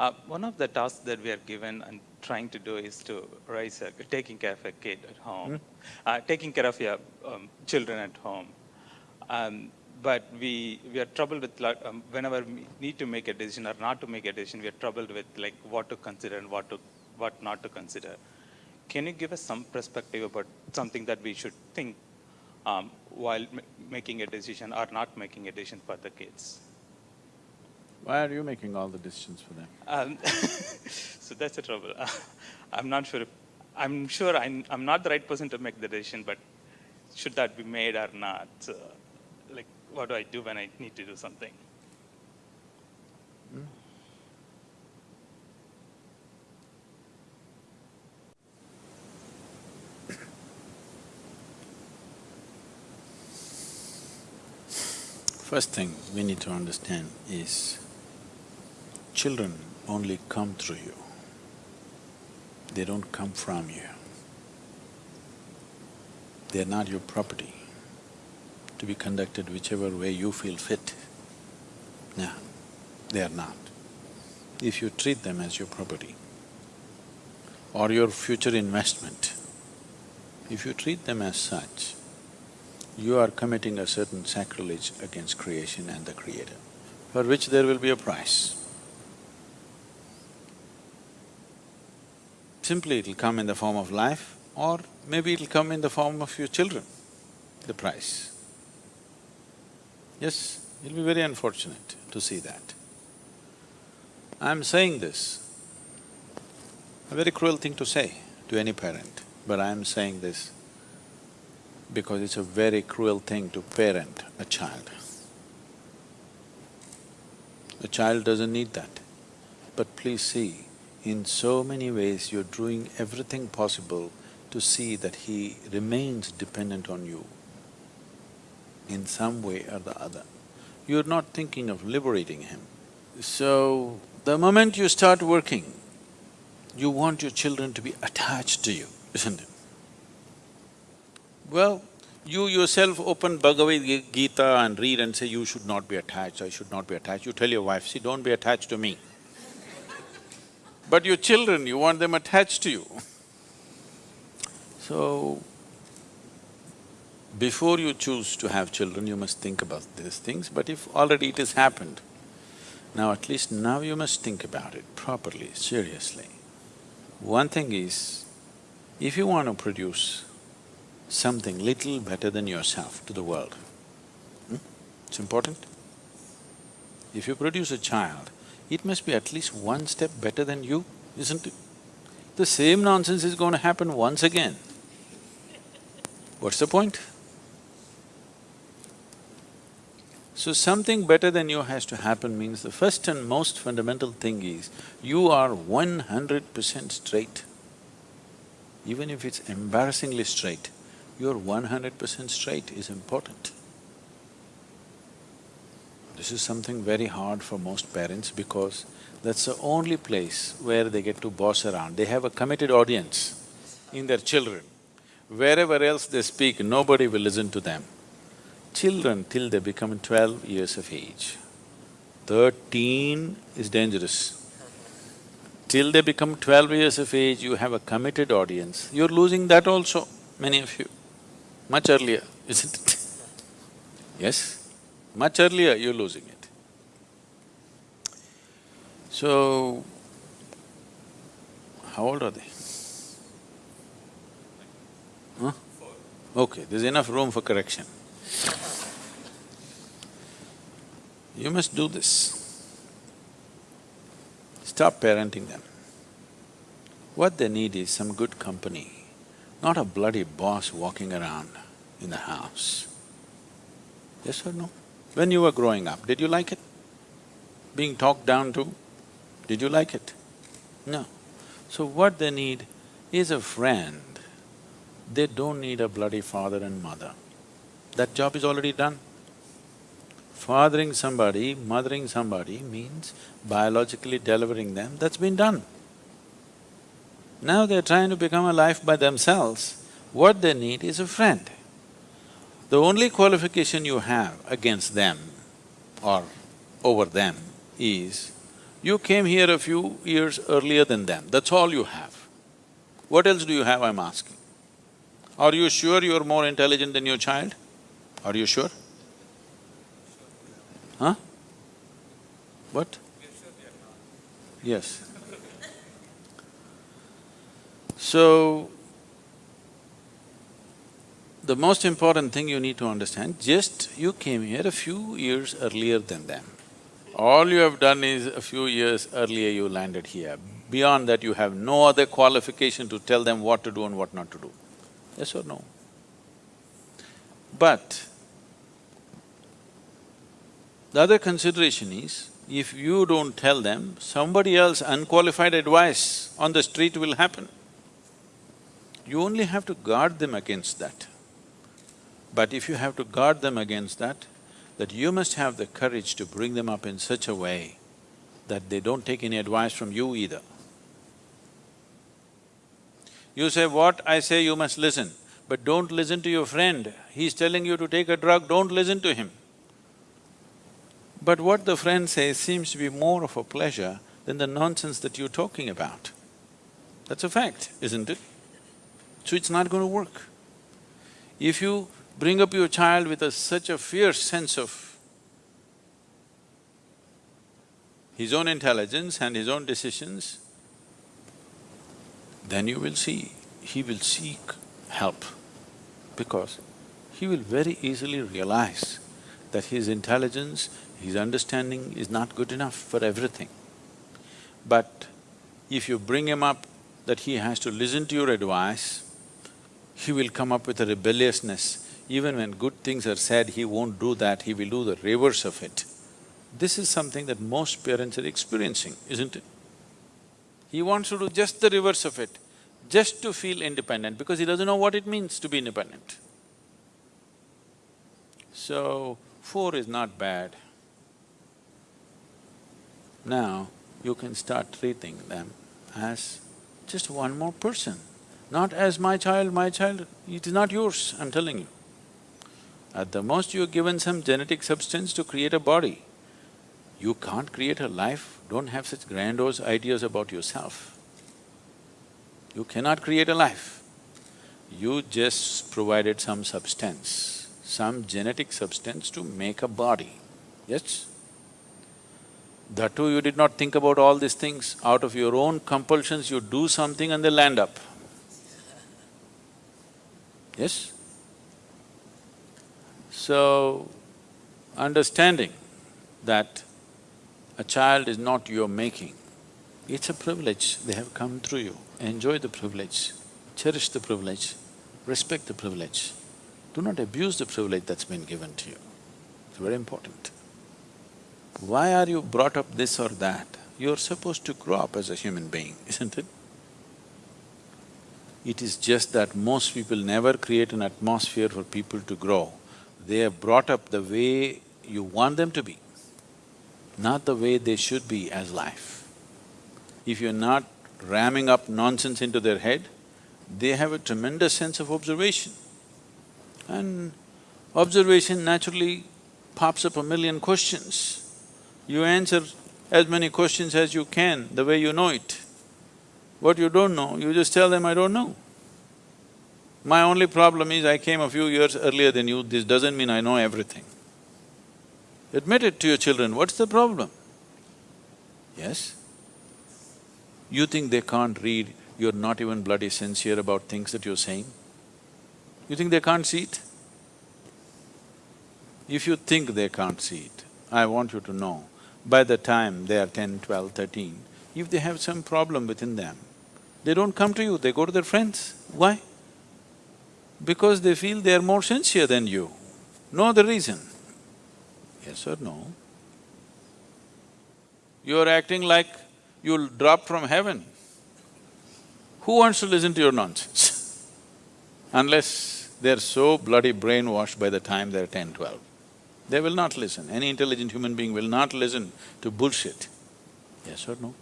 Uh, one of the tasks that we are given and trying to do is to raise a, taking care of a kid at home, Hmm? uh, taking care of your um, children at home. Um, but we, we are troubled with, um, whenever we need to make a decision or not to make a decision, we are troubled with like what to consider and what, to, what not to consider. Can you give us some perspective about something that we should think um, while ma- making a decision or not making a decision for the kids? Why are you making all the decisions for them? Um, so that's the trouble. I'm not sure. If, I'm sure I'm, I'm not the right person to make the decision, but should that be made or not? Uh, like, what do I do when I need to do something? First thing we need to understand is children only come through you. They don't come from you. They're not your property to be conducted whichever way you feel fit. No, they are not. If you treat them as your property or your future investment, if you treat them as such, you are committing a certain sacrilege against creation and the creator, for which there will be a price. Simply it'll come in the form of life or maybe it'll come in the form of your children, the price. Yes, it'll be very unfortunate to see that. I'm saying this, a very cruel thing to say to any parent, but I'm saying this because it's a very cruel thing to parent a child. A child doesn't need that. But please see, in so many ways you're doing everything possible to see that he remains dependent on you in some way or the other. You're not thinking of liberating him. So, the moment you start working, you want your children to be attached to you, isn't it? Well, you yourself open Bhagavad Gita and read and say, you should not be attached, I should not be attached. You tell your wife, see, don't be attached to me. But your children, you want them attached to you. So, before you choose to have children, you must think about these things, but if already it has happened, now at least now you must think about it properly, seriously. One thing is, if you want to produce something little better than yourself to the world. Hmm? It's important. If you produce a child, it must be at least one step better than you, isn't it? The same nonsense is going to happen once again. What's the point? So something better than you has to happen means the first and most fundamental thing is, you are one hundred percent straight. Even if it's embarrassingly straight, you're one hundred percent straight is important. This is something very hard for most parents because that's the only place where they get to boss around. They have a committed audience in their children. Wherever else they speak, nobody will listen to them. Children till they become twelve years of age, thirteen is dangerous. Till they become twelve years of age, you have a committed audience, you're losing that also, many of you much earlier, isn't it? yes? Much earlier you're losing it. So, how old are they? Huh? Okay, there's enough room for correction. You must do this. Stop parenting them. What they need is some good company not a bloody boss walking around in the house. Yes or no? When you were growing up, did you like it? Being talked down to, did you like it? No. So what they need is a friend. They don't need a bloody father and mother. That job is already done. Fathering somebody, mothering somebody means biologically delivering them, that's been done. Now they're trying to become a life by themselves, what they need is a friend. The only qualification you have against them or over them is You came here a few years earlier than them, that's all you have. What else do you have, I'm asking? Are you sure you're more intelligent than your child? Are you sure? Huh? What? Yes. So, the most important thing you need to understand, just you came here a few years earlier than them. All you have done is a few years earlier you landed here. Beyond that, you have no other qualification to tell them what to do and what not to do. Yes or no? But the other consideration is, if you don't tell them, somebody else unqualified advice on the street will happen. You only have to guard them against that. But if you have to guard them against that, that you must have the courage to bring them up in such a way that they don't take any advice from you either. You say, what I say you must listen, but don't listen to your friend. He's telling you to take a drug, don't listen to him. But what the friend says seems to be more of a pleasure than the nonsense that you're talking about. That's a fact, isn't it? So it's not going to work. If you bring up your child with a, such a fierce sense of his own intelligence and his own decisions, then you will see, he will seek help because he will very easily realize that his intelligence, his understanding is not good enough for everything. But if you bring him up that he has to listen to your advice, he will come up with a rebelliousness. Even when good things are said, he won't do that, he will do the reverse of it. This is something that most parents are experiencing, isn't it? He wants to do just the reverse of it, just to feel independent because he doesn't know what it means to be independent. So, four is not bad. Now, you can start treating them as just one more person. Not as my child, my child, it is not yours, I'm telling you. At the most you're given some genetic substance to create a body. You can't create a life, don't have such grandiose ideas about yourself. You cannot create a life. You just provided some substance, some genetic substance to make a body, yes? That too you did not think about all these things, out of your own compulsions you do something and they land up. Yes? So, understanding that a child is not your making, it's a privilege, they have come through you. Enjoy the privilege, cherish the privilege, respect the privilege. Do not abuse the privilege that's been given to you. It's very important. Why are you brought up this or that? You're supposed to grow up as a human being, isn't it? It is just that most people never create an atmosphere for people to grow. They are brought up the way you want them to be, not the way they should be as life. If you're not ramming up nonsense into their head, they have a tremendous sense of observation. And observation naturally pops up a million questions. You answer as many questions as you can, the way you know it. What you don't know, you just tell them, I don't know. My only problem is I came a few years earlier than you, this doesn't mean I know everything. Admit it to your children, what's the problem? Yes? You think they can't read, you're not even bloody sincere about things that you're saying? You think they can't see it? If you think they can't see it, I want you to know, by the time they are ten, twelve, thirteen, if they have some problem within them, they don't come to you, they go to their friends. Why? Because they feel they are more sincere than you. No other reason. Yes or no? You're acting like you'll drop from heaven. Who wants to listen to your nonsense? Unless they're so bloody brainwashed by the time they're 10, 12. They will not listen. Any intelligent human being will not listen to bullshit. Yes or no?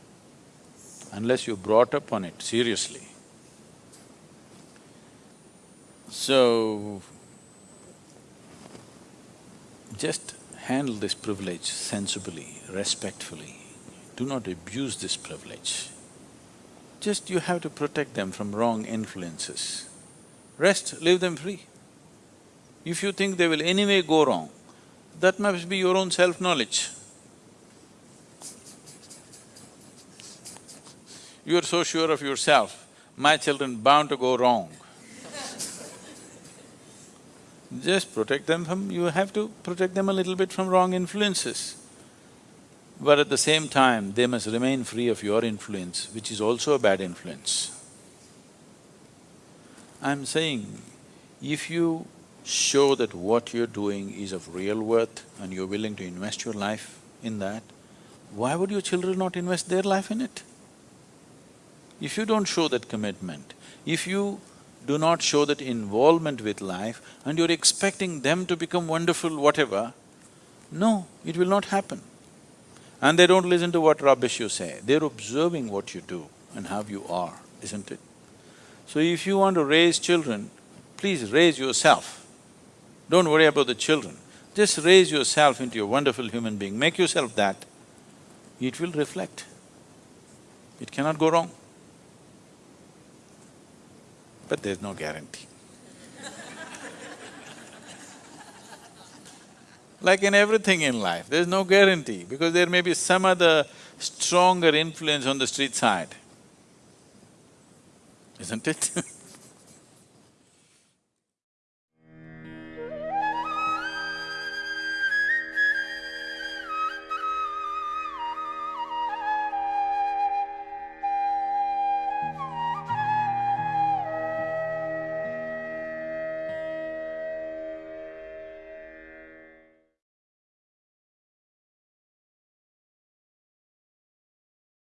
Unless you brought up on it seriously. So, just handle this privilege sensibly, respectfully. do not abuse this privilege. Just you have to protect them from wrong influences. Rest, leave them free. If you think they will anyway go wrong, that must be your own self-knowledge. You are so sure of yourself, my children bound to go wrong. Just protect them from… you have to protect them a little bit from wrong influences. But at the same time, they must remain free of your influence, which is also a bad influence. I'm saying, if you show that what you're doing is of real worth and you're willing to invest your life in that, why would your children not invest their life in it? If you don't show that commitment, if you do not show that involvement with life and you're expecting them to become wonderful whatever, no, it will not happen. And they don't listen to what rubbish you say, they're observing what you do and how you are, isn't it? So if you want to raise children, please raise yourself. Don't worry about the children. Just raise yourself into a wonderful human being, make yourself that. It will reflect. It cannot go wrong. But there's no guarantee. Like in everything in life, there's no guarantee because there may be some other stronger influence on the street side. Isn't it?